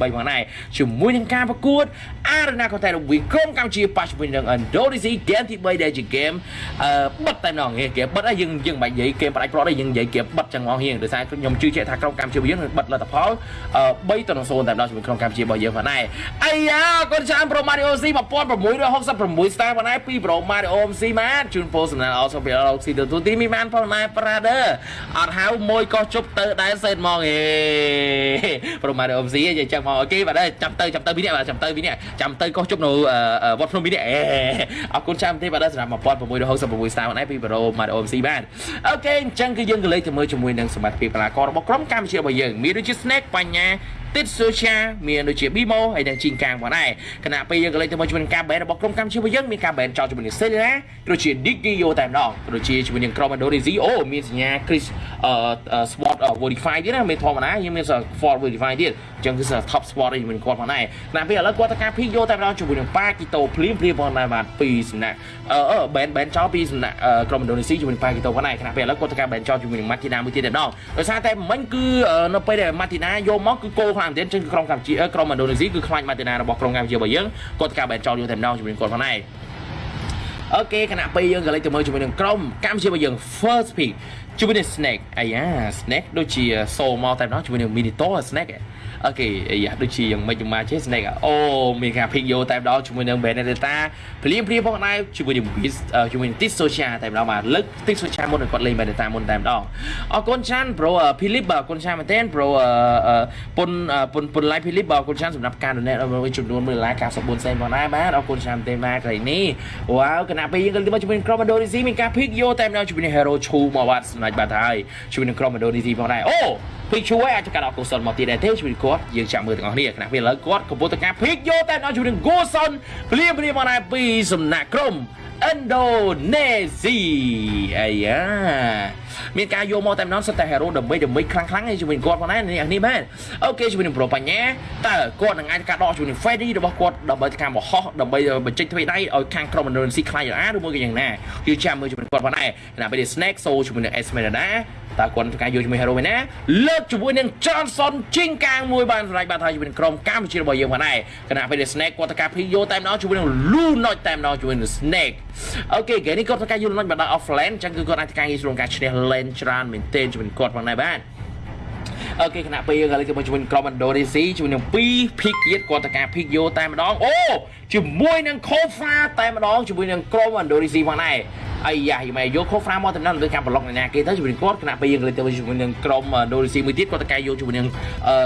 3ផងដែរជាមួយនឹងការប្រកួត Arena Contest រវាងក្រុមកម្ពុជាប៉ះជាមួយនឹង Indonesia ហ្គេមទី3ដែលជាហ្គេមអឺបិទតែម្ដងហ្គេមបិទហើយយើងយើងមិននិយាយហ្គេមផ្ដាច់ប្រត់ទេយើងនិយាយហ្គេមបិទចឹងហ្មងហៀងដោយសារខ្ញុំជឿជាក់ថាក្រុមកម្ពុជាយើងនឹងបិទលទ្ធផល3ទៅ0តែម្ដងជាមួយក្រុមកម្ពុជារបស់យើងផងដែរអាយ៉ាកូនចាំ Pro Mario C 1666 star ផងដែរពី Pro Mario C មកជូនពោសំណាងអស់សុភីអរស៊ីទៅទូទីមានបានផងដែរ Brother អត់ហៅមួយកោះជប់ទៅដែរសេតហ្មងហេ Pro Mario C និយាយចឹងមកអូខេបាទចាំទៅចាំទៅពីនេះបាទចាំទៅពីនេះចាំទៅកោះជប់នៅវត្តភ្នំពីនេះអេអរគុណចាំទេបាទសម្រាប់1666 star ផងដែរពី Pro Mario C បាទអូខេអញ្ចឹងគឺយើងក៏លេខទៅមើលជាមួយនឹងសមត្ថភាពកីឡាកររបស់ក្រុមកម្ពុជារបស់យើងមានដូចជា Snake បញ្ញាទិតសូជាមានដូចជា Bimo ហើយនិងជីងកាងផងដែរខណៈពេលយើងក៏លេខទៅមើលជាមួយនឹងការបែនរបស់ក្រុមកម្ពុជារបស់យើងមានការបែនចោលជាមួយនឹង Celia ដូចជា Digio តែម្ដងដូចជាជាមួយនឹងក្រុម Indonesia អូមានសញ្ញា Chris អឺ Sport Verify ទៀតណាមានធម្មតាយើងមាន Sport Verify ទៀតអញ្ចឹងគឺ Top Sport ជាមួយគាត់ផងដែរខណៈពេលឥឡូវគាត់ទៅការ Pick យកតែម្ដងជាមួយនឹង Pakito ភ្លាមភ្លាមផងដែរបាទពីសំណាក់អឺបែនបែនចោលពីសំណាក់ក្រុម Indonesia ជាមួយនឹង Pakito ផងដែរខណៈពេលឥឡូវគាត់ទៅការបែនចោលជាមួយនឹង Martina មួយទៀតតែម្ដងដោយសារតែមិញគឺនៅពេលដែល Martina យកមកគឺគោខ្លាំងមែនទែនចឹងក្រុមកម្ពុជាក្រុមឥណ្ឌូនេស៊ីគឺខ្លាចម៉ាទីណារបស់ក្រុមកម្ពុជារបស់យើងគាត់ការបែនចោលយកតែម្ដងជាមួយគាត់ផងដែរអូខេខណៈពេលយើងក៏លេចទៅមើលជាមួយនឹងក្រុមកម្ពុជារបស់យើង first pick ជាមួយនឹង snake អាយ៉ា snake ដូចជា soul មកតែម្ដងជាមួយនឹង minito snake អូខេអាយ៉ាដូចជាយ៉ាងម៉េចយ៉ាងម៉ាចេះ snake អូមានការ pick យកតែម្ដងជាមួយនឹង benedetta ព្រាមព្រាមផងដែរជាមួយនឹង bis ជាមួយនឹង tis social តែម្ដងបាទលើក tis social មុនគាត់លេង benedetta មុនតែម្ដងអរគុណចាន់ bro philip បាទអរគុណចាន់មែនទែន bro ពុនពុនពុន live philip បាទអរគុណចាន់សម្រាប់ការ donate ឲ្យចំនួន1ដុល្លារ94សេនផងដែរបាទអរគុណចាន់ទេបាទថ្ងៃនេះវ៉ាវគណៈពេលយើងក៏ជាមួយក្រុម Indonesia មានការ pick យកតែម្ដងជាមួយនឹង hero ឈូមកបាទសម្រាប់បាត់ហើយជួយនឹងក្រុម Indonesia ផងដែរអូ ភីកជួយអាចកាត់អកុសលមកទៀតដែរទេជួយគាត់យើងចាំមើលទាំងអស់គ្នាខណៈពេលឥឡូវគាត់កំពុងតែការភីកយកតែដល់ជួយនឹង Goson ព្រាមព្រាមមកដែរពីសំណាក់ក្រុម Indonesia អាយ៉ាមានការយកមកតែម្ដងសិតតែ hero ដើម្បីដើម្បីខ្លាំងខ្លាំងឯជាមួយគាត់ផងដែរនេះនេះមែនអូខេជាមួយនឹងប្រូបញ្ញាតើគាត់នឹងអាចការដកជាមួយនឹង Freddy របស់គាត់ដើម្បីការមហោះដើម្បីបញ្ចេញទ្វេដៃឲ្យខាងក្រុម Indonesia ខ្លាចរអាឬមួយក៏យ៉ាងណាគឺចាំមើលជាមួយគាត់ផងដែរខណៈពេល Snake Soul ជាមួយនឹង Esmeralda តើគាត់ធ្វើការយកជាមួយ hero វិញណាលើកជាមួយនឹង Johnson ជីងកាងមួយបានសម្រេចបានថាជាមួយនឹងក្រុមកម្ពុជារបស់យើងផងដែរខណៈពេល Snake គាត់ធ្វើការភីយកតែម្ដងជាមួយនឹង Lunoch តែម្ដងជាមួយនឹង Snake អូខេគេនេះគាត់ធ្វើការយក Lunoch បានដល់ offlane អញ្ចឹងគឺគាត់អាចធ្វើការងារក្នុងការឈ្នះ lane ច្រើនមែនទែនជាមួយនឹងគាត់ផងដែរបាទអូខេគណៈពេលយើងឥឡូវគឺមកជាមួយក្រុម Indonesia ជាមួយនឹង2 pick ទៀតគាត់តការ pick យកតែម្ដងអូ ជាមួយនឹង Kofa តែម្ដងជាមួយនឹងក្រុម Indonesia ផងដែរអាយ៉ាយម៉ែយកខូហ្វ្រាមកតំណលើការប្លុកអ្នកគេទៅជាមួយគាត់គណៈពេលយើងលេទៅជាមួយនឹងក្រុមដូរីស៊ីមួយទៀតគាត់តកែយកជាមួយនឹង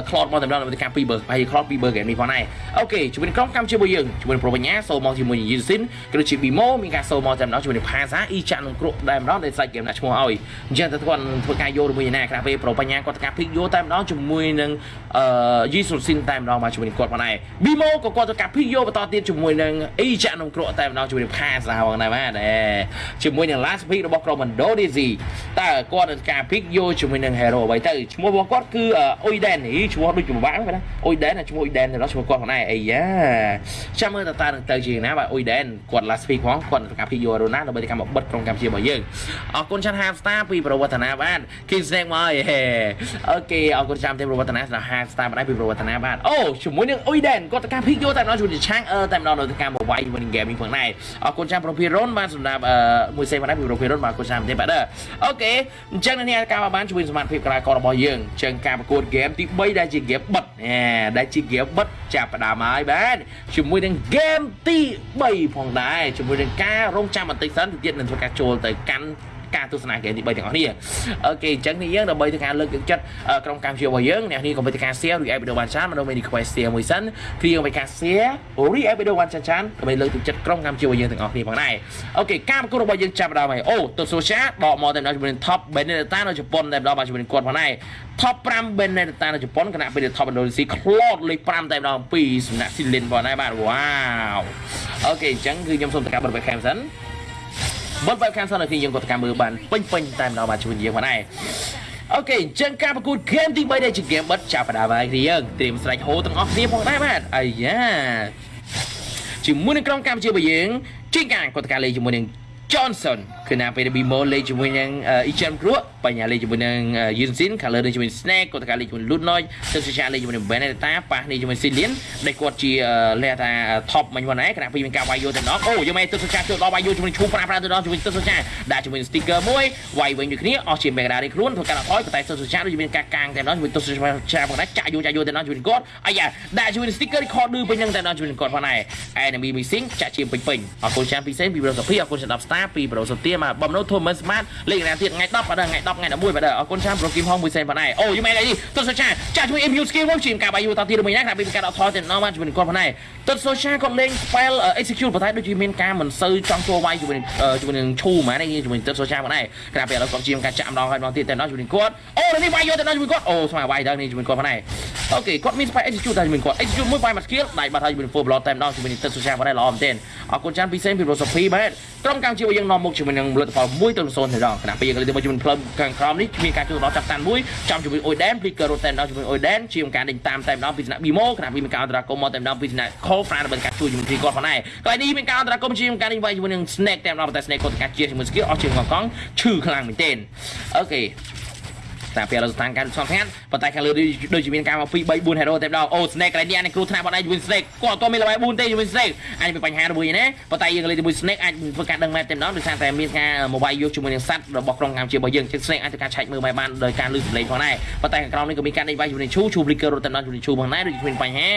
ក្លតមកតំណលើការ2បឺហើយក្លត2បឺហ្គេមនេះផងដែរអូខេជាមួយនឹងក្រុមកម្មជាមួយយើងជាមួយនឹងប្រូបញ្ញាសូមកជាមួយនឹងយីស៊ីនក៏ដូចជាប៊ីម៉ូមានការសូមកតំណជាមួយនឹងផាសាអ៊ីចាក់នឹងគ្រក់តែម្ដងដែលសាច់ហ្គេមដាក់ឈ្មោះឲ្យអញ្ចឹងទៅគាត់ធ្វើការយកជាមួយណាគណៈពេលប្រូបញ្ញាគាត់តកែភិកយកតែម្ដងជាមួយនឹងអឺយីសុលស៊ីនតែម្ដងមកជាមួយនឹងគាត់ផងដែរប៊ីម៉ូក៏គាត់តកែភិកយកបន្តទៀតជាមួយនឹងអ៊ីចាក់នឹងគ្រក់តែម្ដងជាមួយនឹងផាសាផងដែរបាទជាមួយនឹង last pick របស់ក្រុម Indonesia តើគាត់នឹងការ pick យកជាមួយនឹង hero អ្វីទៅឈ្មោះរបស់គាត់គឺ Oiden នេះឈ្មោះដូចជាបាក់ណា Oiden ឈ្មោះ Oiden ទៅឈ្មោះគាត់ផងដែរអាយ៉ាចាំមើលតើតើនឹងទៅជាណាបាទ Oiden គាត់ last pick ផងគាត់នឹងការ pick យក Rona ដើម្បីទៅកម្មបិទក្រុមកម្ពុជារបស់យើងអរគុណចាន់ half star ពីប្រវត្តិណាបាទ King Snake មកអូខេអរគុណចាំទេប្រវត្តិណាសម្រាប់ half star បានពីប្រវត្តិណាបាទអូជាមួយនឹង Oiden គាត់ទៅការ pick យកតែម្ដងជាមួយឆាងអឺតែម្ដងនៅទៅការមកវាយជាមួយនឹង gaming ផងដែរអរគុណចាំ Propiron បានសម្រាប់មួយសេបានពី Propiron បាទគុណសាមទេបាទokay អញ្ចឹងអ្នកការបានជួយសមត្ថភាពកីឡាកររបស់យើងអញ្ចឹងការប្រកួតហ្គេមទី3ដែលជាហ្គេមបិទដែលជាហ្គេមបិទចាប់ផ្ដើមហើយបាទជាមួយនឹងហ្គេមទី3ផងដែរជាមួយនឹងការរងចាំបន្តិចសិនទៀតនឹងធ្វើការចូលទៅកាន់ ការទស្សនាហ្គេមទី3ទាំងអស់គ្នា okay អញ្ចឹងនេះយើងដើម្បីធ្វើការលើកទឹកចិត្តក្រុមកម្មជារបស់យើងអ្នកនេះកុំភ្លេចការ share react video បានច្រើនមកនៅមាន request share មួយសិនគឺយើងឲ្យការ share react video បានច្រើនច្រើនដើម្បីលើកទឹកចិត្តក្រុមកម្មជារបស់យើងទាំងអស់គ្នាផងដែរអូខេការប្រកួតរបស់យើងចាប់ដើមហើយអូទៅ social ដកមកតែដល់ជាមួយ top Benedetta នៅជប៉ុនតែម្ដងបាទជាមួយគាត់ផងដែរ top 5 Benedetta នៅជប៉ុនគណៈពេល top Indonesia ខ្លោតលេខ5តែម្ដងពីសំណាក់ Silin ផងដែរបាទវ៉ាវអូខេអញ្ចឹងគឺខ្ញុំសូមតកាបបិទ webcam សិន បត់ webcam សិនឲ្យខ្ញុំគាត់តាមមើលបានពេញពេញតែម្ដងបាទជួយយើងផងដែរអូខេអញ្ចឹងការប្រកួត game ទី3ដែលជា game បិទចាប់ផ្ដើមហើយគ្នាយើងត្រៀមស្រេចហូរទាំងអស់គ្នាផងដែរបាទអាយ៉ាជាមួយនឹងក្រុមកម្ពុជារបស់យើងជីកាគាត់តកាលេជាមួយនឹង Johnson គឺណាពេល Bimo លេងជាមួយនឹង Ichan Group បញ្ញាលេងជាមួយនឹង Yunsin ខាងលើលេងជាមួយ Snake គាត់កាលេងជាមួយ Lunoid ទៅសុជាលេងជាមួយនឹង Benedetta ប៉ះនេះជាមួយ Cillian ដែលគាត់ជាលះថា top មិញហ្នឹងឯងគណៈពីមានការវាយយោទៅដល់អូយកមែនទៅសុជាចូលដល់វាយយោជាមួយឈូប្រាប្រាទៅដល់ជាមួយទៅសុជាដាក់ជាមួយ sticker មួយវាយវិញដូចគ្នាអស់ជា Mega រីខ្លួនធ្វើការអត់ថយប៉ុន្តែទៅសុជាដូចមានការកាងតែដល់ជាមួយទៅសុជាផងដែរចាក់យោចាក់យោទៅដល់ជាមួយគាត់អាយ៉ាដាក់ជាមួយ sticker record ឌឺពេញហ្នឹងតែដល់ជាមួយគាត់ផងដែរ enemy missing ចាក់ជាពេញពេញអរគុណចាំពិសេសពីប្រូសុភីអរគុណសម្រាប់ star ពីប្រូសុទាមកបំណូ Thomas Smart លេខណាទៀតថ្ងៃ10បាទថ្ងៃ10ថ្ងៃ11បាទអរគុណចាំប្រូគីមហងមួយសេនផងដែរអូយមែនអីទៅសុជាចាក់ជាមួយ MU skill មកជាការបាយយោតទៀតមួយណាថាពីការដកថយទៅដល់មកជាមួយគាត់ផងដែរទៅសុជាគាត់លេង spell execute ប៉ុន្តែដូចជាមានការមិនសូវចង់ចូលវាយជាមួយជាមួយនឹងឈូហ្មងនេះជាមួយទៅសុជាផងដែរក្រៅពីឥឡូវគាត់ជាការចាក់ម្ដងហើយម្ដងទៀតទៅដល់ជាមួយគាត់អូនេះវាយយោទៅដល់ជាមួយគាត់អូស្មើវាយដល់នេះជាមួយគាត់ផងដែរអូខេគាត់មាន spell execute តែជាមួយគាត់ execute មួយវាយមក skill ដៃបាត់ហើយជាមួយ full blood តែម្ដងជាមួយនឹងទៅសុជាផងដែរល្អមែនទែនអរគុណចាំពិសេសពីប្រូសុភីបាទក្រុមកម្ពុជាយើងនាំមុខជាមួយនឹងលទ្ធផល1ទៅ0ទៅដល់ខណៈពេលយើងលេងជាមួយផ្លូវខាងក្រោមនេះមានការជួយដល់ចាប់តាន់មួយចំជាមួយអ៊ុយដែនព្លីករ៉ូតែម្ដងជាមួយអ៊ុយដែនជាងការដេញតាមតែម្ដងពីសំណាក់ប៊ីម៉ូខណៈពេលមានការអន្តរាគមមកតែម្ដងពីសំណាក់ខូហ្វ្រានដើម្បីការជួយជាមួយគាត់ផងដែរកន្លែងនេះមានការអន្តរាគមជាងការដេញវាយជាមួយនឹង Snake តែម្ដងប៉ុន្តែ Snake គាត់ការជាជាមួយ skill អស់ជាងកងកងឈឺខ្លាំងមែនទែនអូខេ តែពេលរដ្ឋានការស្ងខាត់ប៉ុន្តែខាងលើដូចជាមានការមក2 3 4 hero តែម្ដងអូ Snake កន្លែងនេះអានេះគ្រូថ្នាក់បងឯងជាមួយ Snake គាត់អត់មានល្បែ4ទេជាមួយ Snake អាចមានបញ្ហាមួយណាប៉ុន្តែយើងលេងជាមួយ Snake អាចធ្វើការដឹងមែនតែម្ដងដោយសារតែមានការមកវាយយកជាមួយនឹងសัตว์របស់ក្រុមកម្ពុជារបស់យើងជា Snake អាចធ្វើការឆែកមើលបែបបានដោយការលឺសំឡេងផងដែរប៉ុន្តែខាងក្រោមនេះក៏មានការដេញវាយជាមួយនឹងឈូឈូ Blicker រត់តែម្ដងជាមួយនឹងឈូផងដែរដូចជាមានបញ្ហា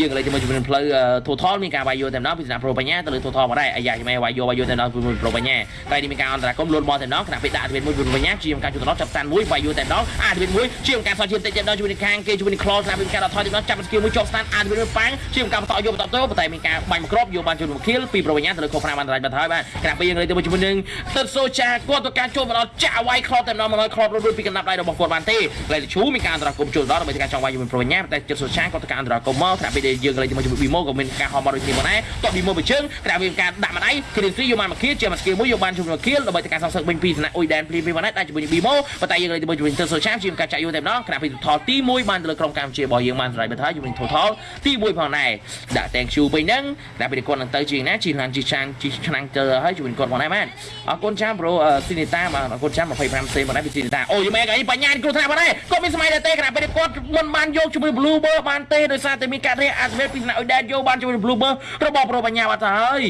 យើងលេងជាមួយជាមួយនឹងផ្លូវ Total មានការវាយយកតែម្ដងពីសំណាក់ Pro បញ្ញាទៅលើ Total មកដែរអាយ៉ាជំវាយយកវាយយកតែម្ដងជាមួយ Pro បញ្ញាតែនេះមានការអន្តរាគមន៍លូនបលតែម្ដងខណៈពេលដាក់អធិវេតមួយ Pro បញ្ញាជាការជួយទៅដល់ចាប់តាន់មួយវាយយកតែម្ដងអធិវេតមួយជាការសោះជាតិចទៅដល់ជាមួយនឹងខាងគេជាមួយនឹង Claw ស្រាប់ពីការដកថយទៅដល់ចាប់ស្គីមួយជាប់ស្តានអាចមានប៉ាំងជាការបន្តយកបន្តទៅប៉ុន្តែមានការបាញ់មកគ្របយកបានជួយមកខៀលពីប្រវញ្ញាទៅលើខុសប្រាំបានរាច់បាត់ហើយបាទក្រាបពីយើងលេងទៅជាមួយនឹងទឹកសូចាគាត់ទៅការចូលមកដល់ចាក់វាយ Claw តែម្ដងមកហើយ Claw រួចពីកណ្ដាប់ដៃរបស់គាត់បានទេលេឈូមានការអន្តរាគមចូលដល់ដើម្បីការចង់វាយជាមួយប្រវញ្ញាតែចិត្តសូចាគាត់ទៅការអន្តរាគមមកក្រាបពីយើងលេងជាមួយជាមួយ Bimo ក៏មានការហមមកដូចគ្នាមកដែរតោះ Bimo បើជើងក្រាបពីការដាក់មកដៃ Green Free យកបានមកខៀលជាមកស្គីមួយយកបានជួយមកខៀលដើម្បីការសងសឹកវិញពីសំណាក់អ៊ុយដែនព្រីពីមកដែរតែជាមួយ Bimo ប៉ុន្តែយើងលេងជាមួយទឹកសូចាជាការចាក់យកតែម្ដងក្រាបពីថតទី1បានទៅលើក្រុមកម្ពុជារបស់យើងបានសម្រេចបន្ថយជាមួយ total ទី1ផងដែរដាក់ thank you វិញហ្នឹងដែលពីគាត់នឹងទៅជាងណាជីឡានជីឆានជីឆ្នាំងទៅហើយជាមួយគាត់ផងដែរបានអរគុណចាំប្រូស៊ីនីតាបាទអរគុណចាំ25សេមកដែរពីស៊ីនីតាអូយមែនអីបញ្ញាគ្រូថ្នាក់ផងដែរគាត់មានសម័យដែរទេខណៈពេលគាត់មិនបានយកជាមួយ blue bird បានទេដោយសារតែមានការរៀបអាសវេតពីស្នាក់អ៊ុយដែនយកបានជាមួយ blue bird របស់ប្រូបញ្ញាបាត់ទៅហើយ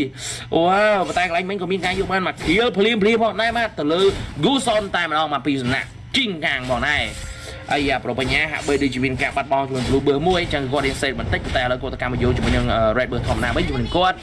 អូប៉ុន្តែកន្លែងមិញក៏មានការយកបានមកគ្រៀលភ្លាមភ្លាមផងដែរបាទទៅលើ Guson តែម្ដងមកពីសំណាក់ ជីងកាងផងដែរអាយ៉ាប្របញ្ញាហាក់បីដូចជាមានការបាត់បង់ជាមួយ Blue Bird មួយអញ្ចឹងគាត់រៀនសេតបន្តិចតែឥឡូវគាត់ទៅកម្មយោជាមួយនឹង Red Bird ធម្មតាវិញជាមួយនឹងគាត់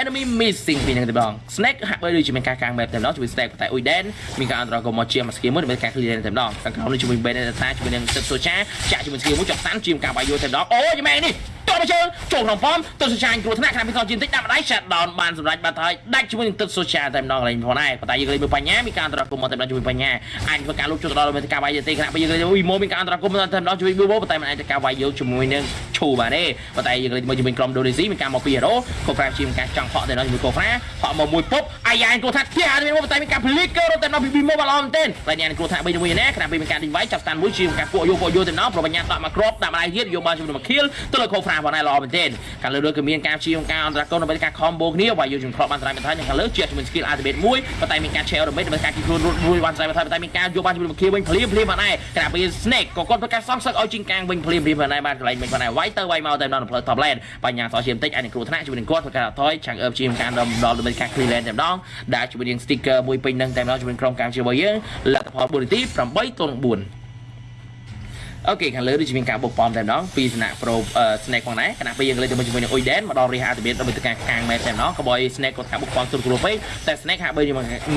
enemy missing ពីនឹងតែម្ដង snake ហាក់បីដូចជាមានការកាំងបែបតែម្ដងជាមួយ snake តែអ៊ុយដែនមានការអន្តរាគមមកជាមកស្គីមួយដើម្បីការ clear តែម្ដងខាងក្រោមនេះជាមួយ benedetta ជាមួយនឹងទឹកសូចាចាក់ជាមួយស្គីមួយចុះតាន់ជាការបាយយោតែម្ដងអូយម៉ែនេះ តមកជើងចូលក្នុងប៉មទឹកសូចាគ្រោះថ្នាក់ខ្លាំងពីកោជាបន្តិចដាក់ម្ដាយ shut down បានសម្រេចបាត់ហើយដាច់ជាមួយនឹងទឹកសូចាតែម្ដងឡើងផងដែរប៉ុន្តែយើងលេងមើលបញ្ញាមានការអន្តរាគមមកតែម្ដងជាមួយបញ្ញាអាចធ្វើការលុបចូលទៅដល់មានការវាយទេខណៈពេលយើងលេងវីម៉ូមានការអន្តរាគមតែម្ដងជាមួយវីម៉ូប៉ុន្តែមិនអាចការវាយយកជាមួយនឹងឈូបានទេប៉ុន្តែយើងលេងមើលជាមួយក្រុមដូនេស៊ីមានការមកពីហេរ៉ូកូហ្វ្រាជាមានការចង់ហក់តែម្ដងជាមួយកូហ្វ្រាហក់មកមួយពុបអាយ៉ាគ្រោះថ្នាក់ផ្ទះមានប៉ុន្តែមានការភ្លីកឺរត់តែម្ដងពីវីម៉ូបានល្អមែនទែនតែញ៉ាំគ្រោះថ្នាក់បីជាមួយណែខណៈពេលមានការដេញវាយចាប់ស្តានមួយជាការពួកយកពួកយកតែម្ដងប្របញ្ញាដាក់មកគ្របដាក់ម្ដាយទៀតយកបានជាមួយមកខៀលទៅលើកូហ្វ្រាផងដែរល្អមែនទែនកាលលើក៏មានការព្យាយាមការអន្តរកម្មដើម្បីការ combo គ្នាវាយយកជំគ្របបានស្រ័យបន្ថយនិងខាងលើជាជាមួយ skill ultimate មួយប៉ុន្តែមានការ share ultimate ដើម្បីការគីខ្លួនរួចរួចបានស្រ័យបន្ថយប៉ុន្តែមានការយកបានជាមួយមកគៀវិញភ្លាមភ្លាមបានដែរខណៈពេល snake ក៏គាត់ធ្វើការសងសឹកឲ្យជីងកាងវិញភ្លាមភ្លាមបានដែរបានកន្លែងវិញបានដែរវាយទៅវាយមកតែដល់ផ្លូវ top lane បញ្ញាសជាបន្តិចអាចនឹងគ្រោះថ្នាក់ជាមួយនឹងគាត់ធ្វើការថយឆាំងអឺបជាការដល់ដល់ដើម្បីការ clear lane តែម្ដងដាក់ជាមួយនឹង sticker មួយពេញនឹងតែម្ដងជាមួយក្រុមការជាមួយយើងលទ្ធផល4នាទី8ទល់4 អូខេខាងលើដូចជាមានការបុកប៉មតែម្ដងពីសំណាក់ Pro Snake ផងដែរខណៈពេលយើងលេងទៅជាមួយនឹង Oiden មកដល់ Reha ទៅមានដើម្បីទៅការកាងមែនតែម្ដងក៏បើ Snake គាត់ថាបុកប៉មទុនគ្រូពេកតែ Snake ហាក់បី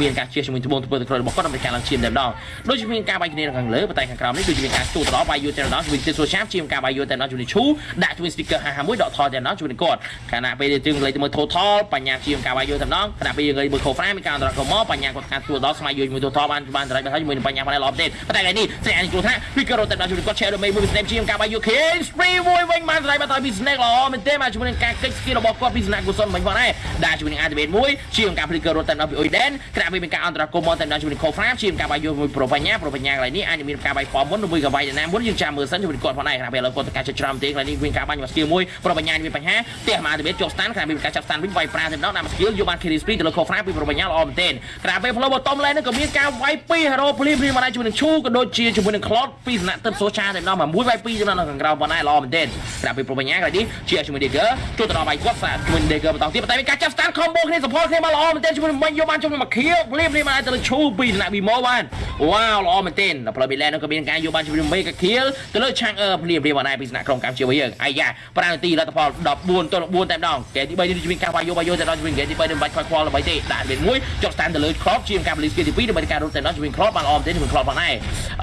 មានការជៀសជាមួយត្បូងធ្វើទៅក្រោយរបស់គាត់ដើម្បីការឡើងឈាមតែម្ដងដូចជាមានការបាយគ្នាខាងលើប៉ុន្តែខាងក្រោមនេះដូចជាមានការទូទៅដល់បាយយូតែម្ដងជាមួយទីសូឆាបជាងការបាយយូតែម្ដងជាមួយឈូដាក់ជាមួយ sticker 51ដកថយតែម្ដងជាមួយគាត់ខណៈពេលយើងលេងទៅមើល total បញ្ញាជាងការបាយយូតែម្ដងខណៈពេលយើងលេងមើល Cofra មានការអន្តរកម្មមកបញ្ញាគាត់ការទូដល់ស្មៃយូជាមួយ total បានបានតែជាមួយនឹងបញ្ញាបានល្អទេប៉ុន្តែថ្ងៃនេះស្រីអានគ្រោះថ្នាក់ពីក៏រត់តែដល់ជាមួយគាត់ share ដល់មេមួយ Snake ជាងការបាយយូ King Spree មួយវិញបានស្រាយបាត់ហើយពី Snake ល្អមែនទេបាទជាមួយនឹងការកិច្ច skill របស់គាត់ពី Snake គុសុនមិញផងដែរដែលជាមួយនឹង activate មួយជាងការ flicker រត់តាមដល់ពី Oiden ក្រៅពីមានការអន្តរាគមមកតាមដល់ជាមួយនឹង Cofra ជាងការបាយយកមួយប្រូបញ្ញាប្រូបញ្ញាកន្លែងនេះអាចមានការបាយប៉មុនឬមួយក៏បាយណាមុនយើងចាំមើលសិនជាមួយគាត់ផងដែរក្រៅពីឥឡូវគាត់ទៅការចិត្តច្រើនទេកន្លែងនេះមានការបាញ់មក skill មួយប្រូបញ្ញាមានបញ្ហាផ្ទះមក activate ចុះ stand ក្រៅពីមានការចាប់ stand វិញវាយប្រាតែម្ដងដាក់មក skill យកបាន carry speed ទៅលើ Cofra ពីប្រូបញ្ញាល្អមែនទេក្រៅពីផ្លូវបតម lane នេះក៏មានការវាយពី hero ភ្លាមភ្លាមមកដែរជាមួយនឹងឈូក៏ដូចជាជាមួយនឹង Cloud ពីសំណាក់ទឹកសូចាតែម្ដងមួយវាយពីចំណងខាងក្រៅប៉ុណ្ណាល្អមែនទេក្រៅពីប្រូបញ្ញាកន្លែងនេះជាជាមួយ Dagger ជួយទៅដល់វាយគាត់សាជាមួយ Dagger បន្តទៀតតែមានការចាប់ stand combo គ្នា support គ្នាមកល្អមែនទេជាមួយនឹងមិញយកបានជាមួយមកខៀវភ្លាមភ្លាមមកទៅលើឈូពីសំណាក់ Bimo បានវ៉ាវល្អមែនទេដល់ផ្លូវ Midland នោះក៏មានការយកបានជាមួយនឹង Mega Kill ទៅលើ Chang Er ភ្លាមភ្លាមមកដែរពីសំណាក់ក្រុមកម្ពុជាវិញយើងអាយ៉ា5នាទីលទ្ធផល14ទល់4តែម្ដងគេទី3នេះមានការវាយយកវាយយកទៅដល់ជាមួយគេទី3នេះមិនបាច់ខ្វល់ខ្វល់ល្បីទេដាក់វាមួយចុះ stand ទៅលើ Crop ជាការ release គេទី2ដើម្បីការរត់ទៅដល់ជាមួយ Crop បានល្អមែនទេជាមួយ Crop ផងដែរ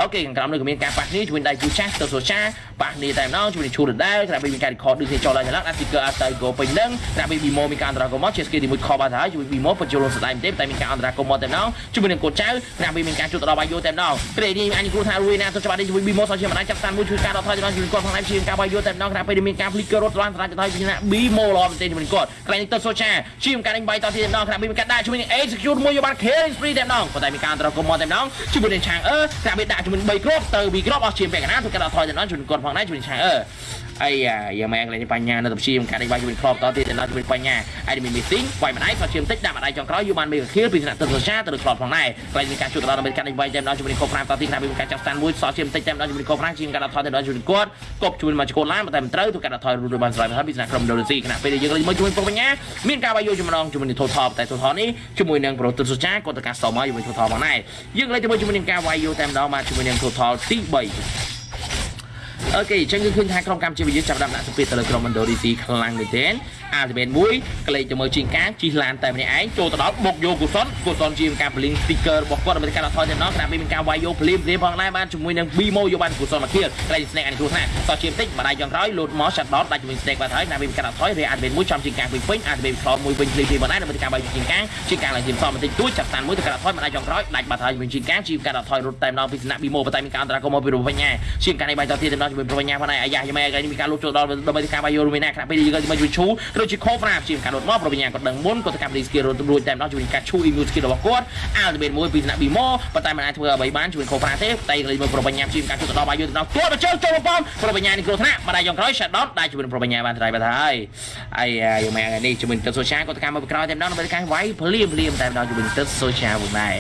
អូខេខាងក្រោមនេះក៏មានការប៉ះគ្នាជាមួយដៃគូចាស់ទៅសូចាប៉ះគ្នាតែម្ដងជាមួយឈូរដែរក្រៅពីមានការ record ដូចគ្នាចូលឡើងឡើងអា sticker អត់ទៅ go ពេញនឹងក្រៅពី Bimo មានការអន្តរាគមមកជា skill ទី1ខបបានហើយជាមួយ Bimo បញ្ចូលស្ដាយមែនទេតែមានការអន្តរាគមមកតែម្ដងជាមួយនឹងកូនចៅក្រៅពីមានការជួបទៅដល់បាយយោតែម្ដងក្រេនេះអញគ្រូថារួយណាទៅច្បាប់នេះជាមួយ Bimo សោះជាមិនអាចចាប់តាមមួយជួយការដល់ថយទៅដល់ជាមួយគាត់ផងដែរជាការបាយយោតែម្ដងក្រៅពីមានការ flicker រត់ឡើងស្រាច់ទៅហើយពីណា Bimo ល្អមែនទេជាមួយគាត់ក្រៅនេះទៅសូចាជាការដេញបាយតទៀតម្ដងក្រៅពីមានការដាក់ជាមួយនឹង execute មួយយកបាន killing spree តែម្ដងប៉ុន្តែមានការអន្តរាគមមកតែម្ដងជាមួយនឹងឆាងអឺក្រៅពីដាក់ជាមួយ3គ្រាប់ទៅ B គ្រាប់អស់ជាពាក់កណ្ដាលទៅការដល់ថយទៅដល់ជាមួយគាត់ផងដែរជាមួយឆាងអឺអាយ៉ាយ៉ាងម៉េចកន្លែងនេះបញ្ញានៅទៅព្យាយាមការដេញបាយជាមួយក្របតទៀតដល់ជាមួយបញ្ញាហើយមាន meeting វាយម្ដាយគាត់ជាបន្តិចដាក់ម្ដាយចុងក្រោយយកបានមេកាខៀលពីថ្នាក់ទឹកសូសាទៅលើក្របផងដែរកន្លែងមានការជួយទៅដល់ដើម្បីការដេញបាយតែម្ដងជាមួយខូប្រាំតទៀតថាមានការចាប់ស្តានមួយសល់ជាបន្តិចតែម្ដងជាមួយខូប្រាំជាងការដាក់ថយទៅដល់ជាមួយគាត់គប់ជួយមកជកូនឡានតែមិនត្រូវទៅការដាក់ថយរួចបានស្រ័យហើយពីថ្នាក់ក្រុមដូលស៊ីគណៈពេលយើងលេងមួយជាមួយបញ្ញាមានការវាយយកចំណងជាមួយនឹង total តែ total នេះជាមួយនឹងប្រូទឹកសូសាគាត់ទៅការស្តមកជាមួយ total ផងដែរយើងលេងជាមួយជាមួយនឹងការវាយយកតែម្ដងមកជាមួយនឹង total ទី3 អូខេអញ្ចឹងគឺឃើញថាក្រុមកម្ពុជាយើងចាប់ដាក់ដាក់សម្ពាធទៅលើក្រុម Indonesia ខ្លាំងមែនទែនអាល់ទីមែនមួយកលេចទៅមើលជាងកាងជិះឡានតែម្នាក់ឯងចូលទៅដល់បុកយកកុសលកុសលជាការបលីង sticker របស់គាត់ដើម្បីការថយទៅដល់គណៈពេលមានការវាយយកភ្លាមភ្លាមផងដែរបានជាមួយនឹង Bimo យកបានកុសលមកគៀលកលេច Snake អានេះគ្រូថាតោះជាបន្តិចម្ដាយចុងក្រោយលោតមក shut down ដាច់ជាមួយ Snake បាត់ហើយគណៈពេលមានការថយរេអាល់ទីមែនមួយចំជាងកាងពេញពេញអាល់ទីមែនខលមួយវិញភ្លាមភ្លាមមកដែរដើម្បីការវាយជាងកាងជាងកាងឡើងទីសំបន្តិចទួចចាប់តានមួយទៅការថយម្ដាយចុងក្រោយដាច់បាត់ហើយជាមួយជាងកាងជាការថយរត់តែម្ដងពីសំណាក់ Bimo ប៉ុន្តែមានការអន្តរាគមមកពីរូបបញ្ញាជាងការនេះបាយតទៀតតែម្ដងជាមួយបញ្ញាផងដែរអាយ៉ាយម៉ែកនេះមានការលុបចូលដល់ដើម្បីការវាយយករួមណាគណៈពេលយើងក៏ជួយឈូឬជា cover ជាការរត់មកប្រញ្ញាគាត់ដឹងមុនគាត់ទៅកាប់ skill រួចរួចតែម្ដងជួយការឈូ immune skill របស់គាត់ ultimate មួយពីថ្នាក់ Bimo ប៉ុន្តែមិនអាចធ្វើអ្វីបានជួយ cover ទេតែលេងមកប្រញ្ញាជាការជួយទៅដល់បាយយកទៅដល់គាត់ទៅជើងចូលបំប្រញ្ញានេះគ្រោះថ្នាក់បាត់ដៃចុងក្រោយ shutdown ដែរជួយប្រញ្ញាបានត្រៃបាត់ហើយអាយយម៉ែនេះជួយទៅ social គាត់ទៅការមកក្រោយតែម្ដងដើម្បីការវាយភ្លាមភ្លាមតែម្ដងជួយទៅ social វិញដែរ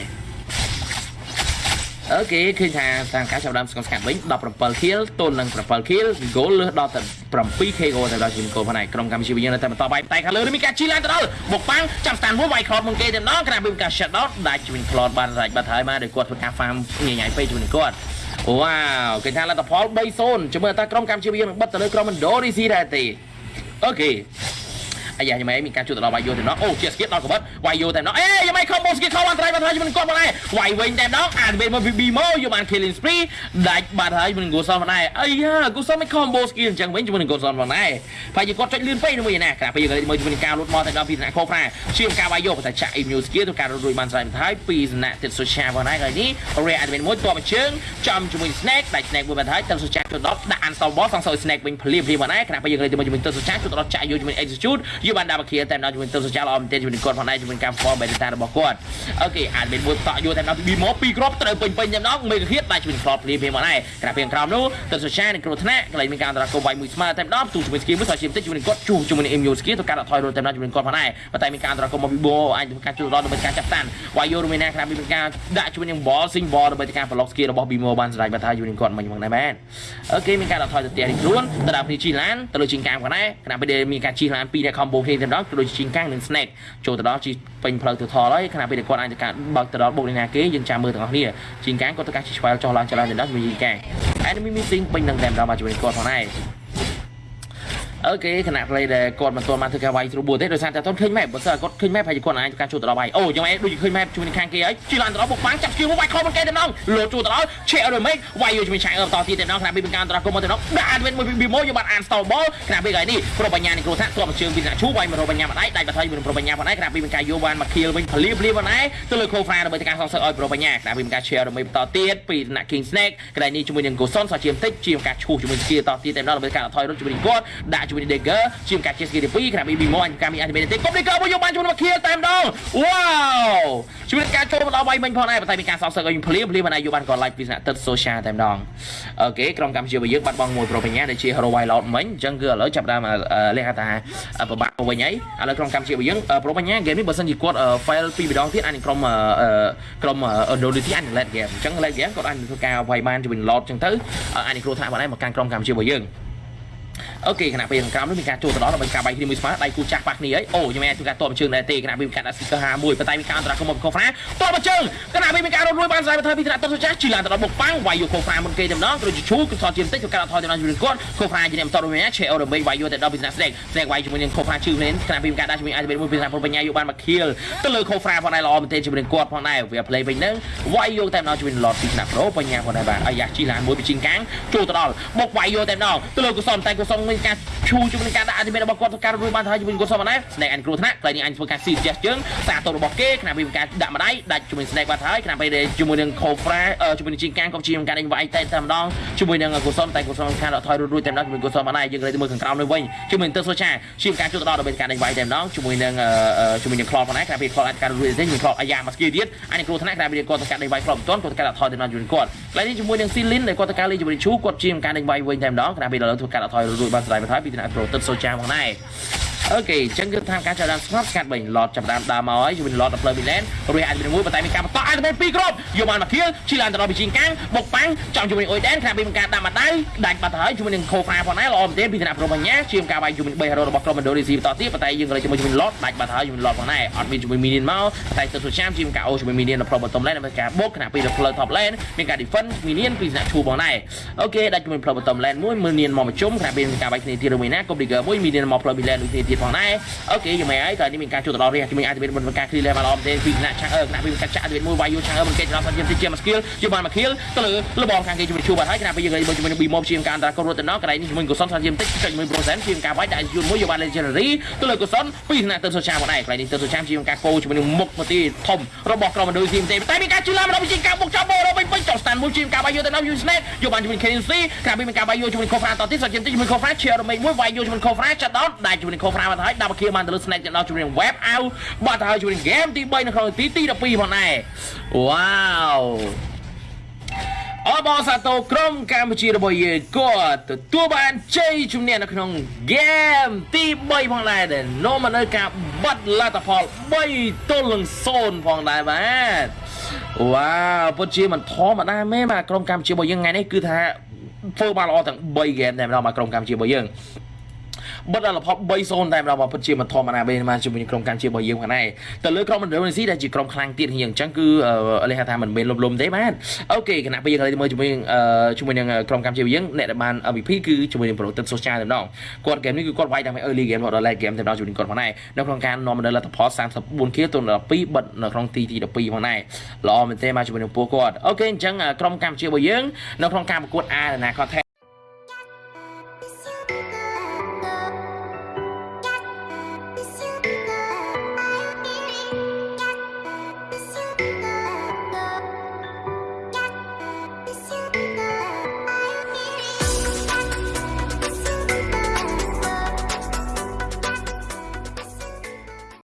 អូខេឃើញថាតាមការចាប់ដើមស្គមស្កាត់វិញ17 kill ទល់នឹង7 kill goal លើសដល់តែ 7k goal ទៅដល់ជា goal ផងដែរក្រុមកម្ពុជាយើងនៅតែបន្តបាយតែខាងលើនេះមានការជីឡើងទៅដល់មកប៉ាំងចាំស្តានមួយវាយ crowd មុនគេតែម្ដងក្រៅពីការ shut down ដាច់ជួយ crowd បានរាច់បាត់ហើយមកដោយគាត់ធ្វើការ farm ញញ៉ៃពេកជាមួយគាត់វ៉ាវគេថាលទ្ធផល3-0ជាមួយតែក្រុមកម្ពុជាយើងនឹងបិទទៅលើក្រុមឥណ្ឌូនេស៊ីដែរទេអូខេ អាយ៉ាយ៉ាងម៉េចមានការជួយទៅដល់វាយយោតែម្ដងអូជាស្គៀតដល់កបិតវាយយោតែម្ដងអេយ៉ាងម៉េចខំបូស្គៀតខំបានត្រៃបាត់ហើយមិនគាត់មកដែរវាយវិញតែម្ដងអានពេលមក BB មកយកបាន killing spree ដាច់បាត់ហើយមិនគូសលមកដែរអីយ៉ាគូសលមិនខំបូស្គៀតអញ្ចឹងវិញជាមួយនឹងគូសលមកដែរប្រហែលជាគាត់ចុចលឿនពេកមួយណាក្រៅពេលយើងមើលជាមួយនឹងការលូតមកតែដល់ពីថ្នាក់ខោប្រាជាងការវាយយោតែចាក់ immune skill ទៅការរួចបានស្រ័យបន្ថយពីសំណាក់ទឹក social ផងដែរហើយនេះ Ray admin មួយតបជើងចំជាមួយ snake ដាច់ snake មួយបន្ថយទឹក social ចូលដល់ដាក់ uninstall boss សងសោយ snake វិញភ្លាមភ្លាមមកដែរក្រៅពេលយើងលេងជាមួយទឹក social ចូលដល់ចាក់យកជាមួយ execute យកបាន double kill តែដល់ជាមួយទៅសចាលអមទៀតជាមួយគាត់ផងដែរជាមួយការ form beta របស់គាត់អូខេអាចមានមួយតក់យូរតែដល់ពីមកពីគ្រាប់ត្រូវពេញពេញតែម្ដងមេកាហៀតដែរជាមួយ crop ភ្លាមភ្លាមមកដែរក្រៅពីក្រោមនោះទៅសចានឹងគ្រោះថ្នាក់កន្លែងមានការអន្តរាគមវាយមួយស្មើតែម្ដងទូជាមួយ skill មួយសជាបន្តិចជាមួយគាត់ជួជាមួយ MU skill ទៅការថយរត់តែម្ដងជាមួយគាត់ផងដែរប៉ុន្តែមានការអន្តរាគមមកពីបោអាចធ្វើការជួយដល់ដើម្បីការចាប់តាន់វាយយូរមួយណាក្រៅពីមានការដាក់ជួយនឹង ball sing ball ដើម្បីការ block skill របស់ Bimo បានស្រ័យបាត់ហើយជាមួយគាត់មិញមកដែរមែនអូខេមានការថយទៅផ្ទះនេះខ្លួនទៅដល់ពីជីឡានទៅលើជីងកាមផងដែរខណៈពេលមានការជីឡានពីរអ្នក combo គ្នាតែម្ដងទៅដូចជីងកាំងនិង snake ចូលទៅដល់ជីពេញផ្លូវទៅថលហើយខណៈពេលគាត់អាចទៅការបើកទៅដល់បុកនេះណាគេយើងចាំមើលទាំងអស់គ្នាជីងកាំងគាត់ទៅការជីឆ្វែលចុះឡើងចឡើងទៅដល់ជាមួយជីងកាំង enemy missing ពេញនឹងតែម្ដងមកជាមួយគាត់ផងដែរ អូខេគណៈ play ដែលគាត់មិនទាន់បានធ្វើការវាយស្រួលទេដោយសារតែអត់ឃើញ map បើសិនគាត់ឃើញ map ហើយគាត់អាចធ្វើការជួលទៅដល់វាយអូយ៉ាងម៉េចដូចឃើញ map ជួយនឹងខាងគេហើយជិះឡើងទៅដល់បុកបាំងចាប់ស្គីមកវាយខំមកគេទៅដល់លោជួលទៅដល់ check រមេកវាយយកជាមួយឆាយអឺបន្តទៀតទៅដល់គណៈពីការអន្តរកម្មមកទៅដល់ដាក់វិញមួយពីមួយយកបានអាន stall ball គណៈពីកន្លែងនេះប្រូបញ្ញានេះគ្រូថាទ្រាំជើងពីអ្នកឈូវាយមករោបញ្ញាម្ដាយដាច់បាត់ហើយមិនប្រូបញ្ញាម្ដាយគណៈពីការយកបានមក kill វិញភ្លាភ្លាម្ដាយទៅលើ Kofra ដើម្បីការសងសឹកឲ្យប្រូបញ្ញាគណៈពីការ share រមេកបន្តទៀតពីអ្នក King Snake កន្លែងនេះជាមួយនឹង Goson សោះជាបន្តិចជាការឈូសជាមួយ skill តទៀតតែម្ដងដើម្បីការថយរត់ជាមួយនឹងគាត់ដាក់ជាមួយនឹង Dagger ជាការជា skill ទី2គណៈពី Bimo អញការមាន animate ទេកុំ Dagger មកយកបានជាមួយនឹង kill តែម្ដង wow ជាមួយនឹងការចូលមកដល់វាយមិញផងដែរប៉ុន្តែមានការសងសឹកឲ្យភ្លាភ្លាម្ដាយយកបានគាត់ live ពីស្នាក់ទឹក social តែម្ដងអូខេក្រុមកម្ពុជារបស់យើងបាត់បង់មួយប្រូបញ្ញាដែលជា hero wild out មិញអញ្ចឹងគឺឥឡូវចាប់ដើមលះថាពិបាកទៅវិញហើយឥឡូវក្រុមកម្ពុជារបស់យើងប្រូបញ្ញា game នេះបើសិនជាគាត់ fail ពីម្ដងទៀតអាចនឹងក្រុមក្រុម Indonesia អាចនឹង let game អញ្ចឹង let game គាត់អាចនឹងធ្វើការវាយបានជាមួយ lot អញ្ចឹងទៅអាចនឹងគ្រោះថ្នាក់បានដែរមកកាន់ក្រុមកម្ពុជារបស់យើង អូខេគណៈពេលខាងក្រោមនេះមានការចូលទៅដល់ដើម្បីការបាយគ្នាមួយស្មើដៃគូចាស់ប៉ះគ្នាហើយអូខ្ញុំមានធ្វើការតបជើងដែរទេគណៈពេលមានការដាក់ sticker 51ប៉ុន្តែមានការអន្តរាគមន៍មកខូហ្វ្រាតបជើងគណៈពេលមានការរត់រួយបានស្រាយបន្ថយពីថ្នាក់ទឹកសុចាស់ជិះឡើងទៅដល់បុកប៉ាំងវាយយកខូហ្វ្រាមុនគេតែម្ដងត្រូវជឈូគឺថតជាបន្តិចធ្វើការថយទៅដល់ជាមួយគាត់ខូហ្វ្រាជាអ្នកបន្តរួមឆេអូរមេវាយយកទៅដល់ពីថ្នាក់ស្ដេកស្ដេកវាយជាមួយនឹងខូហ្វ្រាជឿមែនគណៈពេលមានការដាក់ជាមួយអាចមួយពីថ្នាក់ពលបញ្ញាយកបានមកខៀលទៅលើខូហ្វ្រាផងដែរល្អមែនទេជាមួយនឹងគាត់ផងដែរវា play វិញនឹងវាយយកតែម្ដងជាមួយនឹង lot ពីថ្នាក់ប្រូបញ្ញាផងដែរបាទអាយ៉ាជិះឡើងមួយពីជីងកាំងចូលទៅដល់បុកវាយយកតែម្ដងទៅលើកុសលតែកុសលមានការ ឈូជាមួយនឹងការដាក់អតិមេរបស់គាត់ធ្វើការរួចបានទៅហើយជាមួយគាត់សមណាស្នេកអញគ្រោះថ្នាក់តែនេះអញធ្វើការស៊ីជះជើងសារតរបស់គេខណៈពីការដាក់ម្ដាយដាច់ជាមួយស្នេកបាត់ហើយខណៈពេលជាមួយនឹងខូហ្វ្រាជាមួយនឹងជីងកាំងក៏ជាការដេញវាយតែតែម្ដងជាមួយនឹងកុសលតែកុសលខាងដកថយរួចរួចតែម្ដងជាមួយកុសលម្ដាយយើងលើទៅមើលខាងក្រោមនេះវិញជាមួយនឹងទឹកសូចាជាការជួបទៅដល់ដើម្បីការដេញវាយតែម្ដងជាមួយនឹងជាមួយនឹងក្លបផងដែរខណៈពេលក្លបអាចការរួចទេជាមួយក្លបអាយ៉ាមកស្គីទៀតអញគ្រោះថ្នាក់ខណៈពេលគាត់ធ្វើការដេញវាយក្លបមិនទាន់គាត់ធ្វើការដកថយតែម្ដងជាមួយគាត់កន្លែងនេះជាមួយនឹងស៊ីលីនដែលគាត់ធ្វើការលេងជាមួយនឹងឈូគាត់ជាការដេញវាយវិញតែម្ដងខណៈពេលដល់ធ្វើការដកថយរួចបានស្ដាយបន្ថយពីថ្នាក់ប្រូទឹកសូចាផងដែរ អូខេអញ្ចឹងគឺតាមការចាប់ដើមស្ងប់ស្ងាត់វិញឡតចាប់ដើមដើមមកហើយជាមួយឡតដល់ផ្លូវមីឡែនរួចអាចមានមួយប៉ុន្តែមានការបន្តអាចទៅពីរគ្រាប់យកបានមកគៀលឈីឡានទៅដល់ពីជីងកាំងបុកប៉ាំងចំជាមួយអ៊ុយដែនខាងពីមានការដាក់មកដៅដាច់បាត់ទៅហើយជាមួយនឹងខូហ្វាផងដែរល្អមែនទេពីឋានៈប្រូបញ្ញាជាការវាយជាមួយ3ហេរ៉ូរបស់ក្រុមឥណ្ឌូនេស៊ីបន្តទៀតប៉ុន្តែយើងក៏ជាមួយជាមួយឡតដាច់បាត់ទៅហើយជាមួយឡតផងដែរអត់មានជាមួយមីនីនមកតែទៅសុចាំជាការអូជាមួយមីនីនដល់ប្រូបបតំឡែនដើម្បីការបុកខាងពីដល់ផ្លូវ top lane មានការ defend មីនីនពីឋានៈឈូផងដែរអូខេដាច់ជាមួយផ្លូវបតំឡែនមួយមីនីនមកមកជុំខាងពីមានការវាយគ្នាទៀតមួយណាកុំ digger មួយមីនីនមកផ្លូវមីឡែនដូចគ្នាទៀតផងដែរអូខេយ៉ាងម៉េចហើយតើនេះមានការជួបទៅដល់រះជាមួយអាចមានមុនការ clear level ល្អមែនទេពីថ្នាក់ឆាំងអឺថ្នាក់ពីកាត់ចាក់អាចមានមួយវាយយូឆាំងអឺមិនគេចដល់សាច់ជាជា skill យកបានមក kill ទៅលើលបងខាងគេជាមួយជួបបាត់ហើយគណៈពេលយើងមើលជាមួយ B mob ជាការអន្តរាគមន៍រត់ទៅដល់កន្លែងនេះជាមួយកុសលសាច់ជាបន្តិចចុចមួយ procent ជាការវាយដាក់យូរមួយយកបាន legendary ទៅលើកុសលពីថ្នាក់ទៅសូឆាមកដែរកន្លែងនេះទៅសូឆាជាការកោជាមួយនឹងមុខមកទីធំរបស់ក្រុមឥណ្ឌូស៊ីមទេតែមានការជឿឡាមដល់ជាការបុកចាប់បោរវិញវិញចុះ stand មួយជាការវាយយកទៅដល់ U snake យកបានជាមួយ KNC ក្រៅពីមានការវាយយកជាមួយ Kofra តទៀតសាច់ជាបន្តិចជាមួយ Kofra ជារមេមួយវាយយកជាមួយ Kofra ចាត់ដល់ដែរជាមួយនឹង Kofra មកហើយដាក់មកគៀបានទៅលើ snake ចាត់ដល់ជាមួយនឹង web out បាត់ទៅហើយជាមួយនឹង game ទី3នៅក្នុងទីទី12ផងដែរវ៉ាវអបអសាទរក្រុមកម្ពុជារបស់យើងគាត់ទទួលបានជ័យជំនះនៅក្នុង game ទី3ផងដែរដែលនាំមកនៅការបាត់លទ្ធផល3ទល់នឹង0ផងដែរបាទវ៉ាវពិតជាមិនធម្មតាមែនបាទក្រុមកម្ពុជារបស់យើងថ្ងៃនេះគឺថាធ្វើបានល្អទាំង3 game តែម្ដងមកក្រុមកម្ពុជារបស់យើង បិទដល់លផល3-0តែម្ដងមកពិតជាមិនធម្មតាទេមកជាមួយក្រុមកម្ពុជារបស់យើងផងដែរទៅលើក្រុមឥណ្ឌូនេស៊ីដែលជាក្រុមខ្លាំងទៀតជាងអញ្ចឹងគឺលេខថាមិនមែនលំលំទេបាទអូខេគណៈពេលយើងឥឡូវមើលជាមួយជាមួយនឹងក្រុមកម្ពុជារបស់យើងអ្នកដែលបាន MVP គឺជាមួយនឹងប្រូទឹកសូចាតែម្ដងគាត់ហ្គេមនេះគឺគាត់វាយតាំងពី early game ដល់ late game តែម្ដងជាមួយនឹងគាត់ផងដែរនៅក្នុងការនាំមកនៅលទ្ធផល34គីទៅដល់2បិទនៅក្នុងទីទី12ផងដែរល្អមែនទេមកជាមួយនឹងពួកគាត់អូខេអញ្ចឹងក្រុមកម្ពុជារបស់យើងនៅក្នុងការប្រកួត Arena Contest